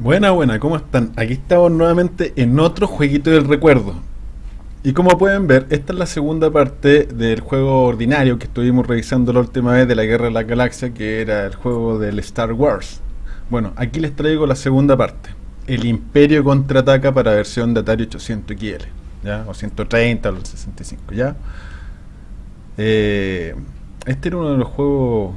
Buena, buena, ¿cómo están? Aquí estamos nuevamente en otro jueguito del recuerdo. Y como pueden ver, esta es la segunda parte del juego ordinario que estuvimos revisando la última vez de la Guerra de la Galaxia, que era el juego del Star Wars. Bueno, aquí les traigo la segunda parte. El Imperio contraataca para versión de Atari 800 XL, ¿ya? O 130 o 65, ¿ya? Eh, este era uno de los juegos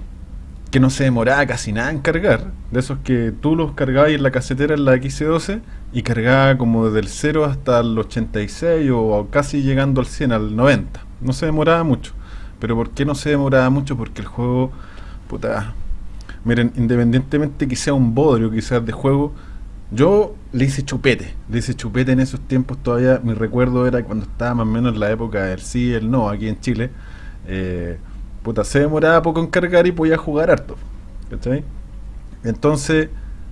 que no se demoraba casi nada en cargar, de esos que tú los cargabas en la casetera en la XC12 y cargaba como desde el 0 hasta el 86 o casi llegando al 100, al 90. No se demoraba mucho. Pero ¿por qué no se demoraba mucho? Porque el juego, puta, miren, independientemente que sea un bodrio quizás de juego, yo le hice chupete, le hice chupete en esos tiempos todavía, mi recuerdo era cuando estaba más o menos en la época del sí y el no aquí en Chile. Eh, puta, se demoraba poco en cargar y podía jugar harto. ¿Cachai? Entonces,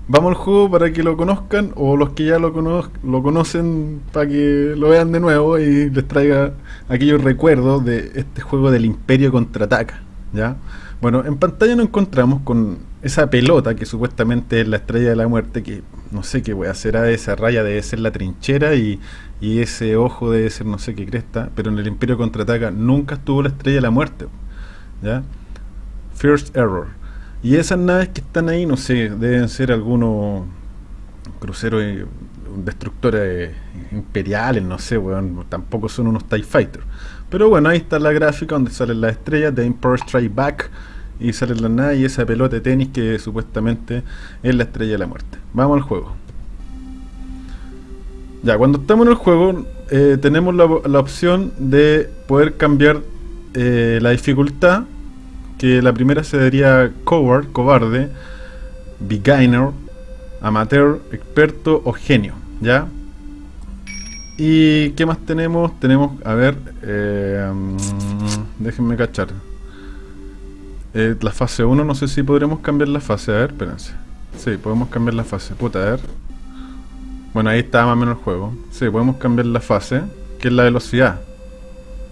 vamos al juego para que lo conozcan, o los que ya lo, lo conocen para que lo vean de nuevo y les traiga aquellos recuerdos de este juego del Imperio contraataca. ¿Ya? Bueno, en pantalla nos encontramos con esa pelota que supuestamente es la estrella de la muerte, que no sé qué voy a hacer a esa raya debe ser la trinchera y, y ese ojo debe ser no sé qué cresta, pero en el Imperio contraataca nunca estuvo la estrella de la muerte. ¿Ya? First Error. Y esas naves que están ahí, no sé, deben ser algunos cruceros eh, destructores imperiales, no sé, bueno, tampoco son unos TIE Fighter. Pero bueno, ahí está la gráfica donde salen las estrellas de Empire Strike Back y sale la nave y esa pelota de tenis que supuestamente es la estrella de la muerte. Vamos al juego. Ya, cuando estamos en el juego eh, tenemos la, la opción de poder cambiar eh, la dificultad, que la primera sería Coward, cobarde, Beginner, Amateur, Experto o Genio, ¿ya? ¿Y qué más tenemos? Tenemos, a ver, eh, déjenme cachar. Eh, la fase 1, no sé si podremos cambiar la fase, a ver, espérense. Sí, podemos cambiar la fase, puta, a ver. Bueno, ahí está más o menos el juego. Sí, podemos cambiar la fase, que es la velocidad.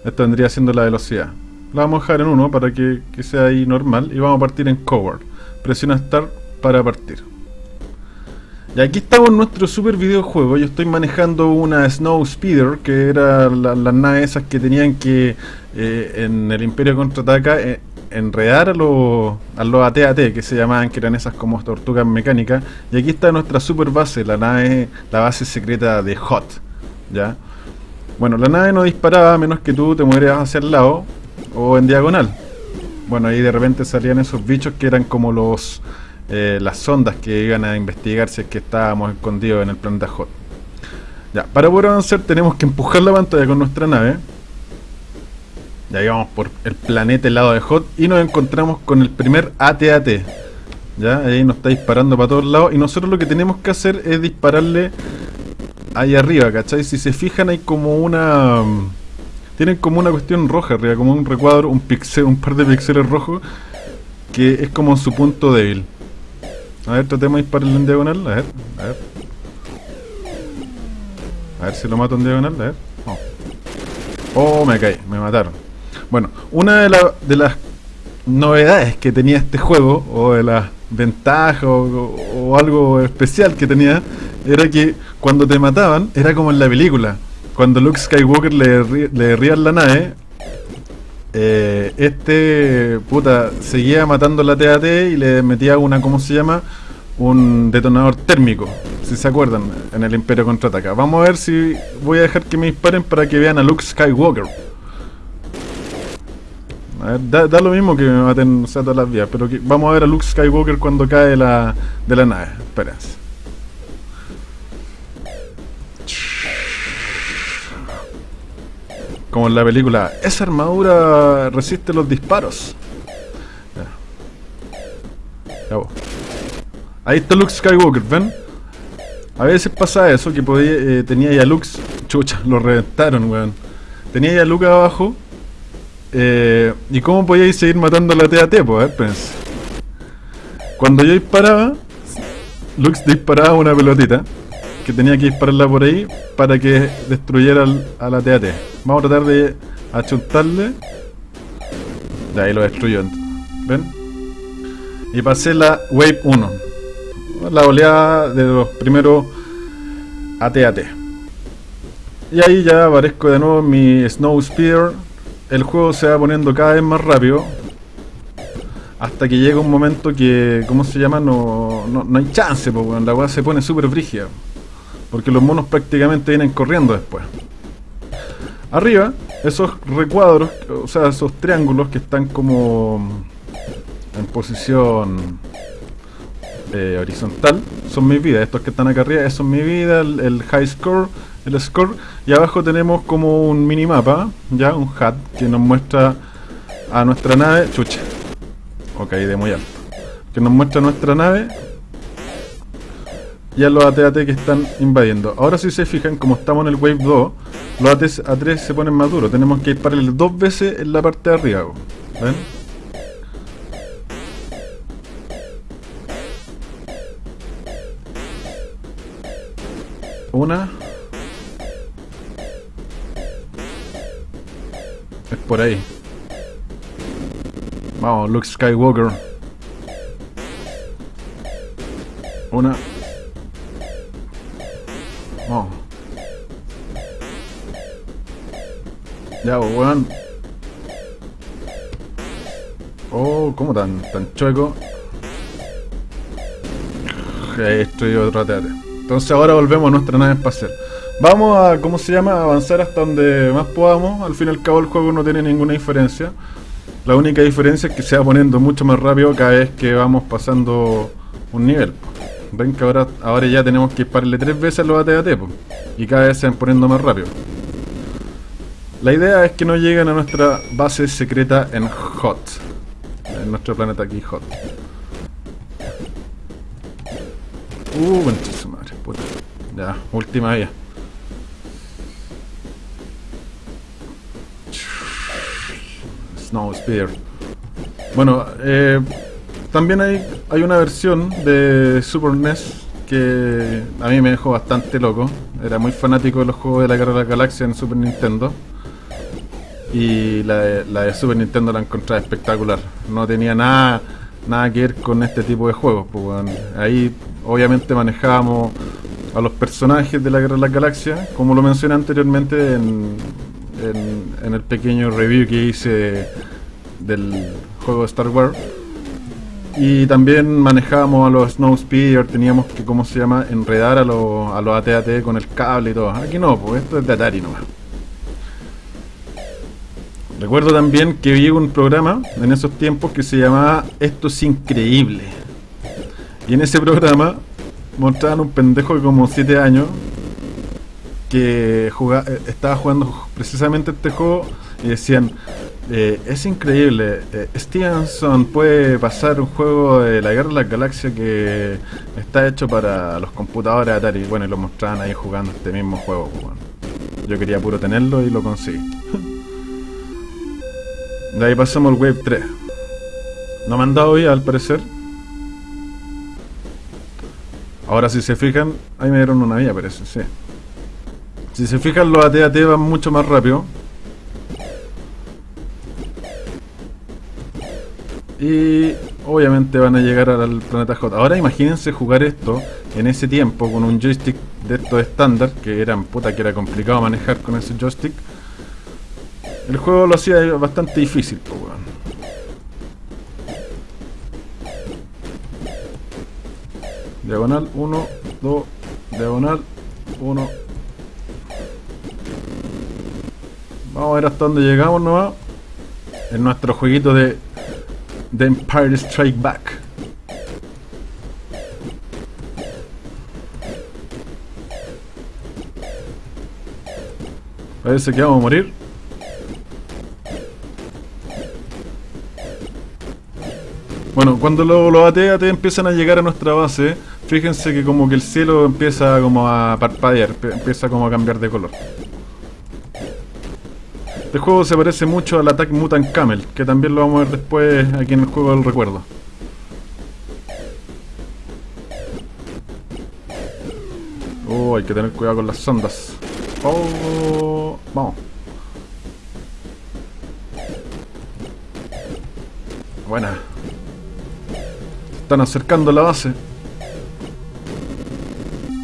Esto vendría siendo la velocidad. La vamos a dejar en 1 para que, sea ahí normal. Y vamos a partir en Cover. Presiona Start para partir. Y aquí estamos en nuestro super videojuego. Yo estoy manejando una Snow Speeder, que era las naves esas que tenían que, eh, en el Imperio Contraataca, eh, enredar a los, a los AT-AT, que se llamaban, que eran esas como tortugas mecánicas. Y aquí está nuestra super base, la nave, la base secreta de Hot. ¿Ya? Bueno, la nave no disparaba a menos que tú te movieras hacia el lado o en diagonal. Bueno, ahí de repente salían esos bichos que eran como los eh, las sondas que iban a investigar si es que estábamos escondidos en el planeta Hot. Ya, para poder avanzar tenemos que empujar la pantalla con nuestra nave. Ya íbamos por el planeta helado de Hot y nos encontramos con el primer AT-AT. Ya, ahí nos está disparando para todos lados y nosotros lo que tenemos que hacer es dispararle ahí arriba, ¿cachai? Si se fijan hay como una... Tienen como una cuestión roja arriba, como un recuadro, un pixel, un par de píxeles rojos, que es como su punto débil. A ver, tratemos de dispararle en diagonal, a ver, a ver. A ver si lo mato en diagonal, a ver. Oh, oh me caí, me mataron. Bueno, una de, de las novedades que tenía este juego, o de las ventajas, o algo especial que tenía, era que cuando te mataban, era como en la película. Cuando Luke Skywalker le, le rían la nave, eh, este puta seguía matando la TAT y le metía una, ¿cómo se llama? Un detonador térmico, si se acuerdan, en el Imperio Contraataca. Vamos a ver si voy a dejar que me disparen para que vean a Luke Skywalker. A ver, da, lo mismo que me maten o sea, todas las vías, pero vamos a ver a Luke Skywalker cuando cae la, de la nave. Espérense. Como en la película, esa armadura resiste los disparos. Ahí está Luke Skywalker, ¿ven? A veces pasa eso, que podía, eh, tenía ya Luke... Chucha, lo reventaron, weón. Tenía ya Luke abajo. Eh, ¿Y cómo podíais seguir matando a la TAT? Pues, ver, Cuando yo disparaba, Luke disparaba una pelotita que tenía que dispararla por ahí para que destruyera a la TAT. Vamos a tratar de achuntarle. De ahí lo destruyó. ¿Ven? Y pasé la Wave 1. la oleada de los primeros AT-AT. Y ahí ya aparezco de nuevo mi Snow Speeder. El juego se va poniendo cada vez más rápido. Hasta que llega un momento que, ¿cómo se llama? No, no, hay chance, porque la weá se pone súper brígida. Porque los monos prácticamente vienen corriendo después. Arriba, esos recuadros, o sea, esos triángulos que están como en posición eh, horizontal, son mis vidas. Estos que están acá arriba, eso es mi vida, el, high score, el score. Y abajo tenemos como un minimapa, ya, un HUD, que nos muestra a nuestra nave, chucha, ok, de muy alto, que nos muestra nuestra nave y a los AT-AT que están invadiendo. Ahora si se fijan, como estamos en el Wave 2, los AT-3 se ponen más duros. Tenemos que dispararle dos veces en la parte de arriba. ¿Ven? Una. Por ahí. Vamos, Luke Skywalker. Una. Vamos. Ya, pues, weón. Oh, ¿cómo tan, tan chueco? Estoy otro. Entonces ahora volvemos a nuestra nave espacial. Vamos a, ¿cómo se llama? avanzar hasta donde más podamos. Al fin y al cabo el juego no tiene ninguna diferencia. La única diferencia es que se va poniendo mucho más rápido cada vez que vamos pasando un nivel. Ven que ahora, ahora ya tenemos que dispararle tres veces los AT-AT y cada vez se van poniendo más rápido. La idea es que no lleguen a nuestra base secreta en Hot. En nuestro planeta aquí, Hot. Uh, madre, puta. Ya, última vía. Snow Spear. Bueno, eh, también hay, hay una versión de Super NES que a mí me dejó bastante loco. Era muy fanático de los juegos de la Guerra de la Galaxia en Super Nintendo. Y la de, Super Nintendo la encontré espectacular. No tenía nada, nada que ver con este tipo de juegos. Pues, ahí obviamente manejábamos a los personajes de la Guerra de la Galaxia, como lo mencioné anteriormente en, en, el pequeño review que hice del juego de Star Wars. Y también manejábamos a los Snow Speeder, teníamos que, ¿cómo se llama?, enredar a los, a los AT-AT con el cable y todo. Aquí no, pues esto es de Atari nomás. Recuerdo también que vi un programa en esos tiempos que se llamaba Esto es increíble. Y en ese programa mostraban un pendejo de como 7 años que eh, estaba jugando precisamente este juego y decían, eh, es increíble, eh, Stevenson puede pasar un juego de la Guerra de las Galaxias que está hecho para los computadores Atari. Bueno, y lo mostraban ahí jugando este mismo juego. Pues, Yo quería puro tenerlo y lo conseguí. de ahí pasamos al Wave 3. No me han dado hoy, al parecer. Ahora si se fijan, ahí me dieron una vía parece, sí. Si se fijan los AT-AT van mucho más rápido. Y obviamente van a llegar al planeta J. Ahora imagínense jugar esto en ese tiempo con un joystick de estos estándar, que eran puta que era complicado manejar con ese joystick. El juego lo hacía bastante difícil, pues Diagonal 1, 2, diagonal 1, Vamos a ver hasta dónde llegamos nomás. En nuestro jueguito de The Empire Strike Back. Parece que vamos a morir. Bueno, cuando los lo AT, empiezan a llegar a nuestra base, fíjense que como que el cielo empieza como a parpadear, empieza como a cambiar de color. Este juego se parece mucho al Attack Mutant Camel, que también lo vamos a ver después aquí en el juego del recuerdo. Oh, hay que tener cuidado con las sondas. Oh, vamos. Buena. Están acercando la base.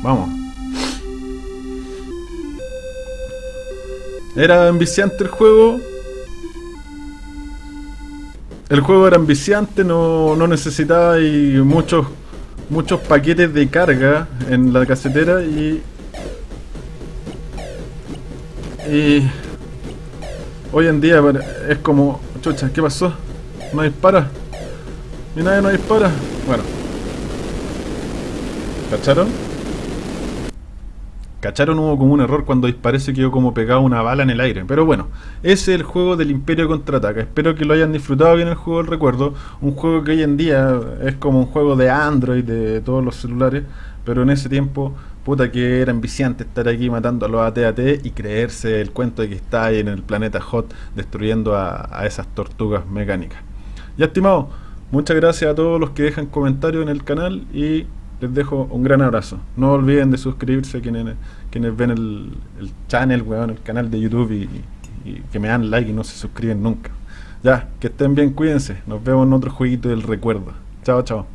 vamos. Era enviciante el juego. El juego era enviciante, no, no necesitaba y muchos muchos paquetes de carga en la casetera y y hoy en día es como chucha, ¿qué pasó? No dispara. Y nadie no dispara. Bueno. ¿Cacharon? ¿Cacharon? Hubo como un error cuando disparé se quedó como pegado una bala en el aire. Pero bueno, ese es el juego del Imperio Contraataca. Espero que lo hayan disfrutado bien el juego del recuerdo. Un juego que hoy en día es como un juego de Android, de todos los celulares. Pero en ese tiempo, puta que era enviciante estar aquí matando a los AT-AT y creerse el cuento de que está ahí en el planeta Hot destruyendo a, a esas tortugas mecánicas. Ya estimado, muchas gracias a todos los que dejan comentarios en el canal y les dejo un gran abrazo. No olviden de suscribirse quienes, ven el, el channel, weón, el canal de YouTube y, y, que me dan like y no se suscriben nunca. Ya, que estén bien, cuídense. Nos vemos en otro jueguito del recuerdo. Chao, chao.